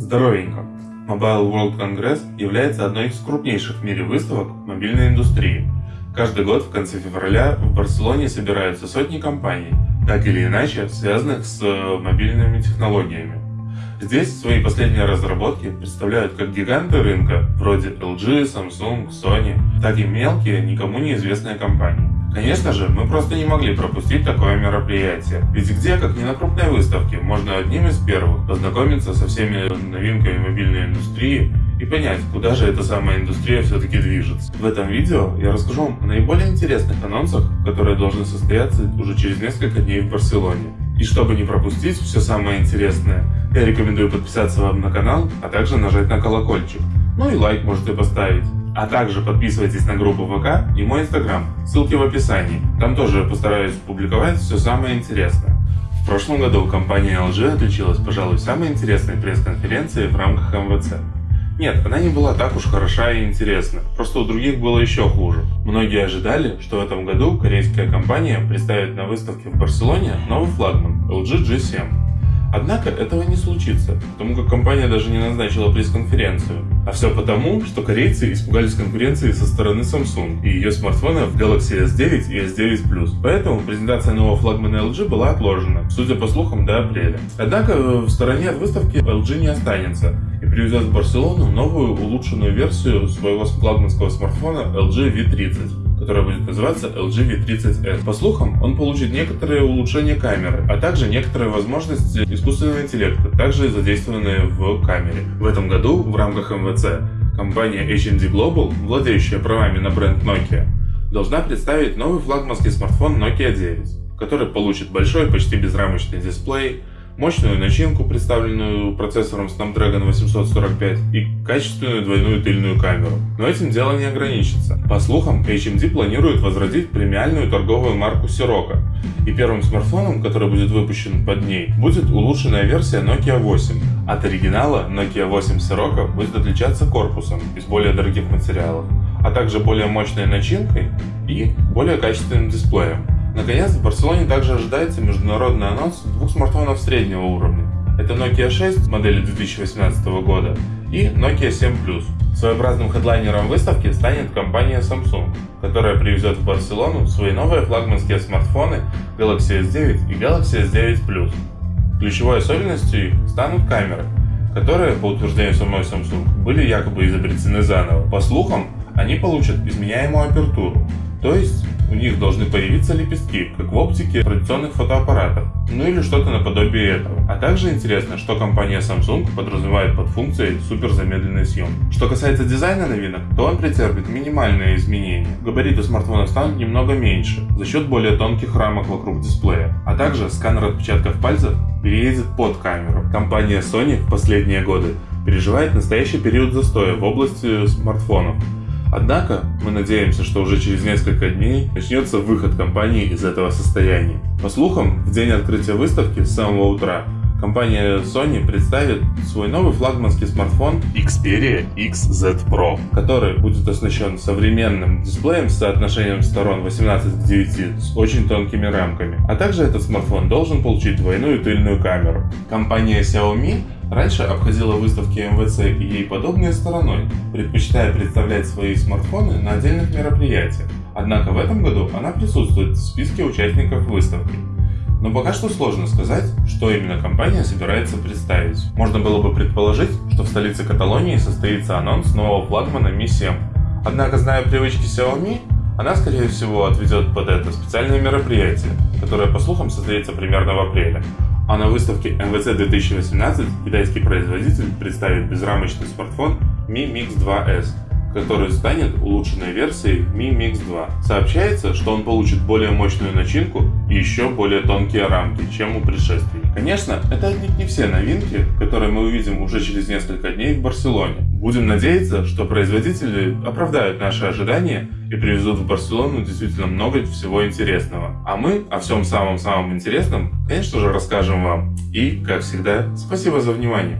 Здоровенько! Mobile World Congress является одной из крупнейших в мире выставок мобильной индустрии. Каждый год в конце февраля в Барселоне собираются сотни компаний, так или иначе связанных с э, мобильными технологиями. Здесь свои последние разработки представляют как гиганты рынка, вроде LG, Samsung, Sony, так и мелкие, никому неизвестные компании. Конечно же, мы просто не могли пропустить такое мероприятие. Ведь где, как не на крупной выставке, можно одним из первых познакомиться со всеми новинками мобильной индустрии и понять, куда же эта самая индустрия все-таки движется. В этом видео я расскажу вам о наиболее интересных анонсах, которые должны состояться уже через несколько дней в Барселоне. И чтобы не пропустить все самое интересное, я рекомендую подписаться вам на канал, а также нажать на колокольчик. Ну и лайк можете поставить. А также подписывайтесь на группу ВК и мой инстаграм, ссылки в описании. Там тоже постараюсь публиковать все самое интересное. В прошлом году компания LG отличилась, пожалуй, самой интересной пресс-конференцией в рамках МВЦ. Нет, она не была так уж хороша и интересна, просто у других было еще хуже. Многие ожидали, что в этом году корейская компания представит на выставке в Барселоне новый флагман LG G7. Однако этого не случится, потому как компания даже не назначила пресс-конференцию. А все потому, что корейцы испугались конкуренции со стороны Samsung и ее смартфонов Galaxy S9 и S9 Plus. Поэтому презентация нового флагмана LG была отложена, судя по слухам, до апреля. Однако в стороне от выставки LG не останется и привезет в Барселону новую улучшенную версию своего флагманского смартфона LG V30 которая будет называться LG V30S. По слухам, он получит некоторые улучшения камеры, а также некоторые возможности искусственного интеллекта, также задействованные в камере. В этом году в рамках МВЦ компания HMD Global, владеющая правами на бренд Nokia, должна представить новый флагманский смартфон Nokia 9, который получит большой, почти безрамочный дисплей, мощную начинку, представленную процессором Snapdragon 845 и качественную двойную тыльную камеру. Но этим дело не ограничится. По слухам, HMD планирует возродить премиальную торговую марку Sirocco, и первым смартфоном, который будет выпущен под ней, будет улучшенная версия Nokia 8. От оригинала Nokia 8 Sirocco будет отличаться корпусом из более дорогих материалов, а также более мощной начинкой и более качественным дисплеем. Наконец, в Барселоне также ожидается международный анонс двух смартфонов среднего уровня. Это Nokia 6 модели 2018 года и Nokia 7 Plus. Своеобразным хедлайнером выставки станет компания Samsung, которая привезет в Барселону свои новые флагманские смартфоны Galaxy S9 и Galaxy S9 Plus. Ключевой особенностью их станут камеры, которые, по утверждению самой Samsung, были якобы изобретены заново. По слухам, они получат изменяемую апертуру, то есть у них должны появиться лепестки, как в оптике традиционных фотоаппаратов, ну или что-то наподобие этого. А также интересно, что компания Samsung подразумевает под функцией суперзамедленной съемки. Что касается дизайна новинок, то он претерпит минимальные изменения. Габариты смартфона станут немного меньше, за счет более тонких рамок вокруг дисплея. А также сканер отпечатков пальцев переедет под камеру. Компания Sony в последние годы переживает настоящий период застоя в области смартфонов. Однако, мы надеемся, что уже через несколько дней начнется выход компании из этого состояния. По слухам, в день открытия выставки с самого утра компания Sony представит свой новый флагманский смартфон Xperia XZ Pro, который будет оснащен современным дисплеем с соотношением сторон 18 к 9 с очень тонкими рамками. А также этот смартфон должен получить двойную тыльную камеру. Компания Xiaomi раньше обходила выставки МВЦ и ей подобные стороной, предпочитая представлять свои смартфоны на отдельных мероприятиях. Однако в этом году она присутствует в списке участников выставки. Но пока что сложно сказать, что именно компания собирается представить. Можно было бы предположить, что в столице Каталонии состоится анонс нового флагмана Mi 7. Однако, зная привычки Xiaomi, она, скорее всего, отведет под это специальное мероприятие, которое, по слухам, состоится примерно в апреле. А на выставке MWC 2018 китайский производитель представит безрамочный смартфон Mi Mix 2S, который станет улучшенной версией Mi Mix 2. Сообщается, что он получит более мощную начинку и еще более тонкие рамки, чем у предшественника. Конечно, это отнюдь не все новинки, которые мы увидим уже через несколько дней в Барселоне. Будем надеяться, что производители оправдают наши ожидания и привезут в Барселону действительно много всего интересного. А мы о всем самом-самом интересном, конечно же, расскажем вам. И, как всегда, спасибо за внимание.